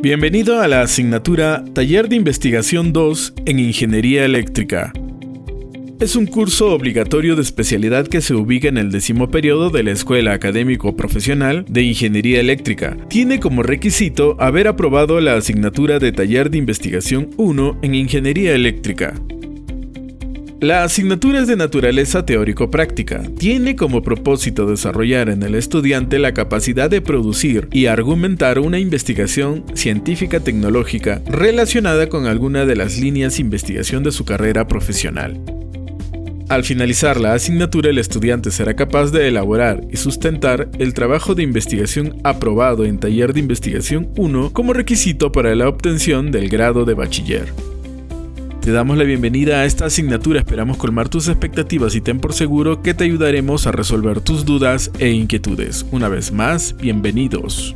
Bienvenido a la asignatura Taller de Investigación 2 en Ingeniería Eléctrica. Es un curso obligatorio de especialidad que se ubica en el décimo periodo de la Escuela Académico Profesional de Ingeniería Eléctrica. Tiene como requisito haber aprobado la asignatura de Taller de Investigación 1 en Ingeniería Eléctrica. La asignatura es de naturaleza teórico-práctica. Tiene como propósito desarrollar en el estudiante la capacidad de producir y argumentar una investigación científica tecnológica relacionada con alguna de las líneas de investigación de su carrera profesional. Al finalizar la asignatura, el estudiante será capaz de elaborar y sustentar el trabajo de investigación aprobado en Taller de Investigación 1 como requisito para la obtención del grado de bachiller. Te damos la bienvenida a esta asignatura, esperamos colmar tus expectativas y ten por seguro que te ayudaremos a resolver tus dudas e inquietudes. Una vez más, bienvenidos.